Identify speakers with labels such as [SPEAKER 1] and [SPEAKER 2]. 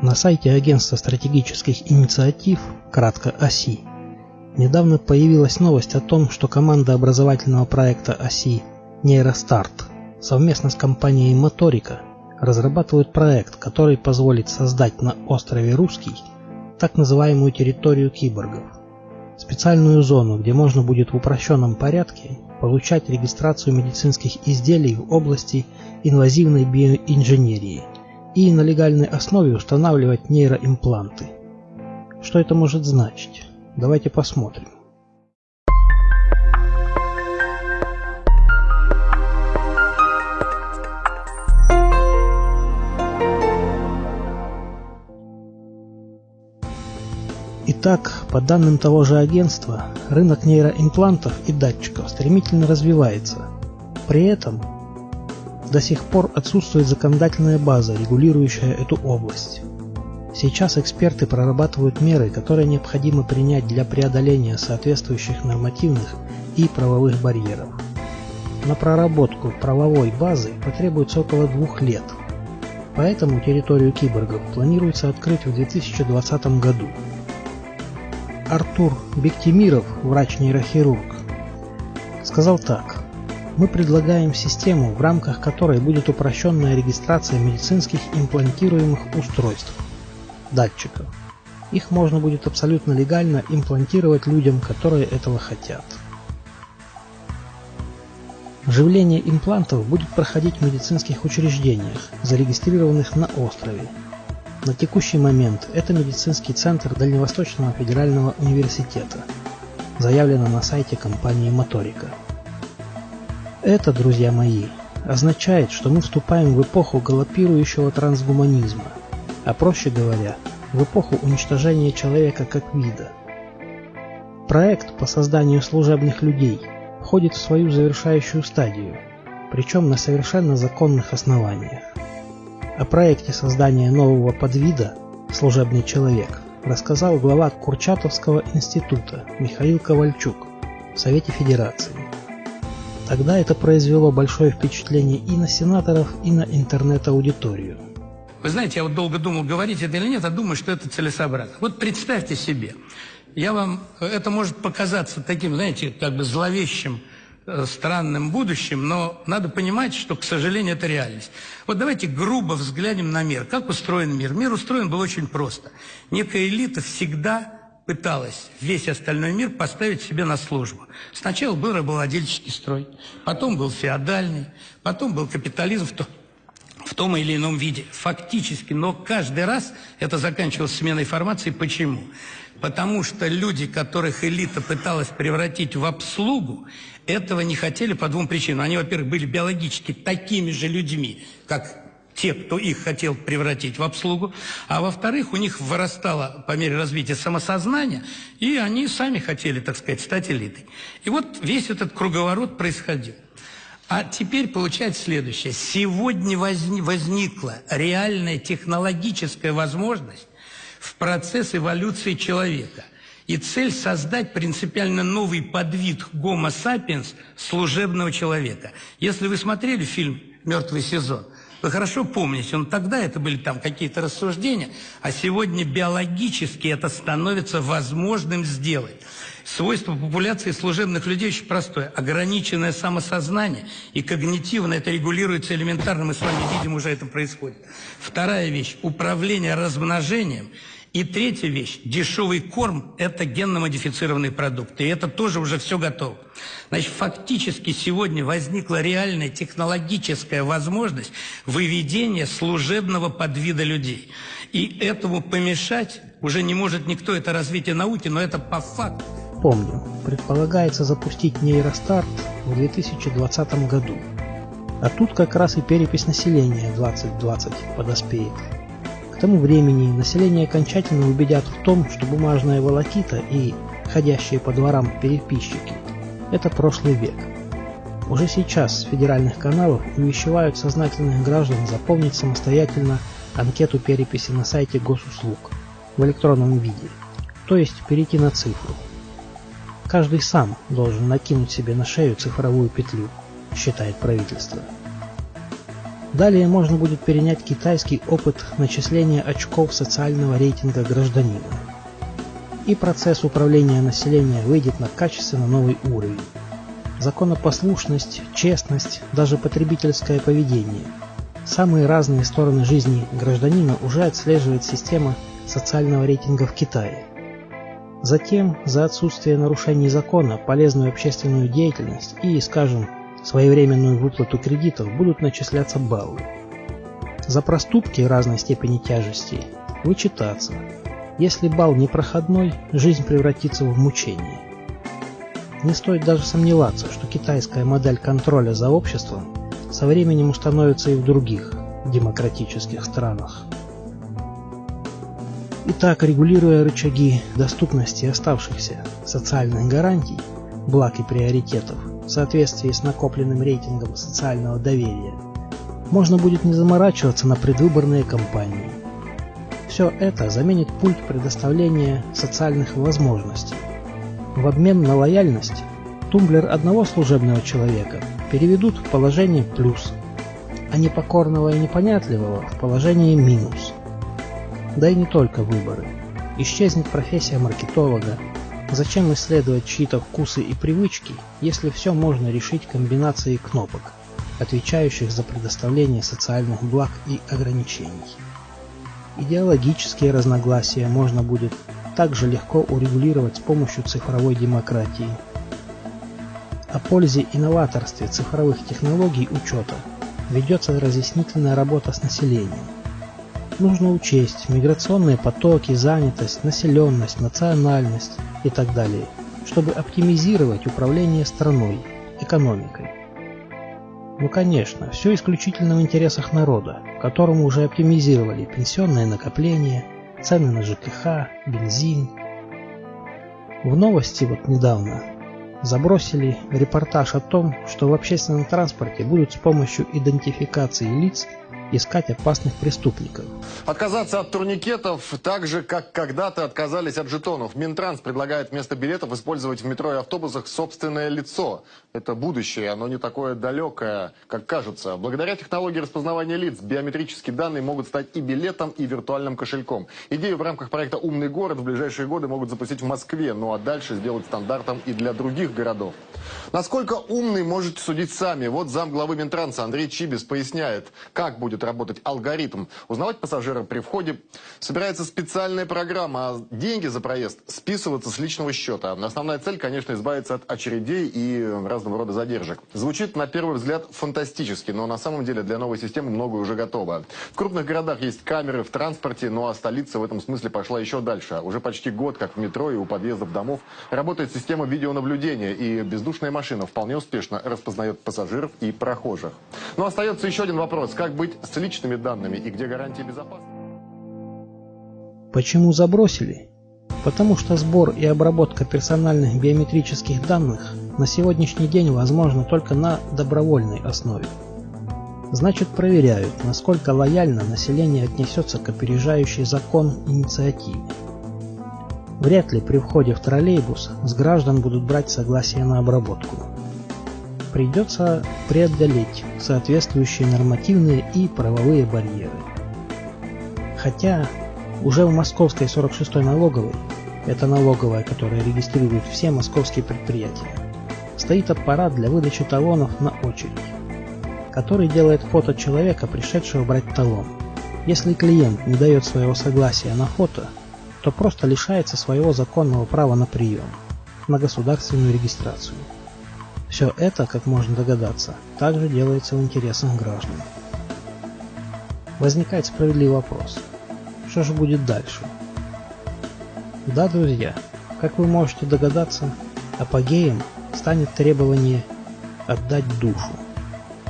[SPEAKER 1] На сайте Агентства стратегических инициатив, кратко ОСИ, недавно появилась новость о том, что команда образовательного проекта ОСИ «Нейростарт» совместно с компанией «Моторика» разрабатывают проект, который позволит создать на острове Русский так называемую территорию киборгов. Специальную зону, где можно будет в упрощенном порядке получать регистрацию медицинских изделий в области инвазивной биоинженерии и на легальной основе устанавливать нейроимпланты. Что это может значить? Давайте посмотрим. Итак, по данным того же агентства, рынок нейроимплантов и датчиков стремительно развивается. При этом до сих пор отсутствует законодательная база, регулирующая эту область. Сейчас эксперты прорабатывают меры, которые необходимо принять для преодоления соответствующих нормативных и правовых барьеров. На проработку правовой базы потребуется около двух лет. Поэтому территорию киборгов планируется открыть в 2020 году. Артур Бектимиров, врач-нейрохирург, сказал так. Мы предлагаем систему, в рамках которой будет упрощенная регистрация медицинских имплантируемых устройств, датчиков. Их можно будет абсолютно легально имплантировать людям, которые этого хотят. Вживление имплантов будет проходить в медицинских учреждениях, зарегистрированных на острове, на текущий момент это медицинский центр Дальневосточного федерального университета. Заявлено на сайте компании Моторика. Это, друзья мои, означает, что мы вступаем в эпоху галопирующего трансгуманизма, а проще говоря, в эпоху уничтожения человека как вида. Проект по созданию служебных людей входит в свою завершающую стадию, причем на совершенно законных основаниях. О проекте создания нового подвида «Служебный человек» рассказал глава Курчатовского института Михаил Ковальчук в Совете Федерации. Тогда это произвело большое впечатление и на сенаторов, и на интернет-аудиторию.
[SPEAKER 2] Вы знаете, я вот долго думал, говорить это или нет, а думаю, что это целесообразно. Вот представьте себе, я вам, это может показаться таким, знаете, как бы зловещим Э, странным будущим, но надо понимать, что, к сожалению, это реальность. Вот давайте грубо взглянем на мир. Как устроен мир? Мир устроен был очень просто. Некая элита всегда пыталась весь остальной мир поставить себе на службу. Сначала был рабовладельческий строй, потом был феодальный, потом был капитализм в, то, в том или ином виде. Фактически, но каждый раз это заканчивалось сменой формации. Почему? Потому что люди, которых элита пыталась превратить в обслугу, этого не хотели по двум причинам. Они, во-первых, были биологически такими же людьми, как те, кто их хотел превратить в обслугу, а во-вторых, у них вырастало по мере развития самосознания, и они сами хотели, так сказать, стать элитой. И вот весь этот круговорот происходил. А теперь получается следующее. Сегодня возни возникла реальная технологическая возможность в процесс эволюции человека – и цель создать принципиально новый подвид Homo sapiens служебного человека. Если вы смотрели фильм «Мертвый сезон», вы хорошо помните, он тогда это были там какие-то рассуждения, а сегодня биологически это становится возможным сделать. Свойство популяции служебных людей очень простое. Ограниченное самосознание и когнитивно это регулируется элементарно, мы с вами видим, уже это происходит. Вторая вещь – управление размножением – и третья вещь. Дешевый корм – это генно-модифицированные продукты. И это тоже уже все готово. Значит, фактически сегодня возникла реальная технологическая возможность выведения служебного подвида людей. И этому помешать уже не может никто. Это развитие науки, но это по факту.
[SPEAKER 1] Помню, предполагается запустить нейростарт в 2020 году. А тут как раз и перепись населения 2020 подоспеет. К тому времени население окончательно убедят в том, что бумажная волокита и ходящие по дворам переписчики – это прошлый век. Уже сейчас с федеральных каналов увещевают сознательных граждан заполнить самостоятельно анкету переписи на сайте госуслуг в электронном виде, то есть перейти на цифру. Каждый сам должен накинуть себе на шею цифровую петлю, считает правительство. Далее можно будет перенять китайский опыт начисления очков социального рейтинга гражданина. И процесс управления населения выйдет на качественно новый уровень. Законопослушность, честность, даже потребительское поведение. Самые разные стороны жизни гражданина уже отслеживает система социального рейтинга в Китае. Затем за отсутствие нарушений закона, полезную общественную деятельность и, скажем, своевременную выплату кредитов будут начисляться баллы. За проступки разной степени тяжести вычитаться. Если балл непроходной, жизнь превратится в мучение. Не стоит даже сомневаться, что китайская модель контроля за обществом со временем установится и в других демократических странах. Итак, регулируя рычаги доступности оставшихся социальных гарантий, благ и приоритетов в соответствии с накопленным рейтингом социального доверия, можно будет не заморачиваться на предвыборные кампании. Все это заменит пульт предоставления социальных возможностей. В обмен на лояльность тумблер одного служебного человека переведут в положение плюс, а непокорного и непонятливого в положение минус. Да и не только выборы. Исчезнет профессия маркетолога. Зачем исследовать чьи-то вкусы и привычки, если все можно решить комбинацией кнопок, отвечающих за предоставление социальных благ и ограничений? Идеологические разногласия можно будет также легко урегулировать с помощью цифровой демократии. О пользе и новаторстве цифровых технологий учета ведется разъяснительная работа с населением нужно учесть миграционные потоки, занятость, населенность, национальность и так далее, чтобы оптимизировать управление страной, экономикой. Ну конечно, все исключительно в интересах народа, которому уже оптимизировали пенсионные накопления, цены на ЖКХ, бензин. В новости вот недавно забросили репортаж о том, что в общественном транспорте будут с помощью идентификации лиц искать опасных преступников.
[SPEAKER 3] Отказаться от турникетов так же, как когда-то отказались от жетонов. Минтранс предлагает вместо билетов использовать в метро и автобусах собственное лицо. Это будущее, оно не такое далекое, как кажется. Благодаря технологии распознавания лиц биометрические данные могут стать и билетом, и виртуальным кошельком. Идею в рамках проекта «Умный город» в ближайшие годы могут запустить в Москве, ну а дальше сделать стандартом и для других городов. Насколько умный, можете судить сами. Вот зам главы Минтранса Андрей Чибис поясняет, как будет работать алгоритм. Узнавать пассажира при входе собирается специальная программа, а деньги за проезд списываться с личного счета. Основная цель, конечно, избавиться от очередей и разного рода задержек. Звучит на первый взгляд фантастически, но на самом деле для новой системы многое уже готово. В крупных городах есть камеры в транспорте, ну а столица в этом смысле пошла еще дальше. Уже почти год, как в метро и у подъездов домов, работает система видеонаблюдения, и бездушная машина вполне успешно распознает пассажиров и прохожих. Но остается еще один вопрос. Как быть с личными данными и где гарантии безопасности?
[SPEAKER 1] Почему забросили? Потому что сбор и обработка персональных биометрических данных на сегодняшний день возможно только на добровольной основе. Значит проверяют, насколько лояльно население отнесется к опережающей закон инициативе. Вряд ли при входе в троллейбус с граждан будут брать согласие на обработку. Придется преодолеть соответствующие нормативные и правовые барьеры. Хотя уже в московской 46-й налоговой, это налоговая, которая регистрирует все московские предприятия, стоит аппарат для выдачи талонов на очередь, который делает фото человека, пришедшего брать талон. Если клиент не дает своего согласия на фото, то просто лишается своего законного права на прием, на государственную регистрацию. Все это, как можно догадаться, также делается в интересах граждан. Возникает справедливый вопрос. Что же будет дальше? Да, друзья, как вы можете догадаться, апогеем станет требование отдать душу.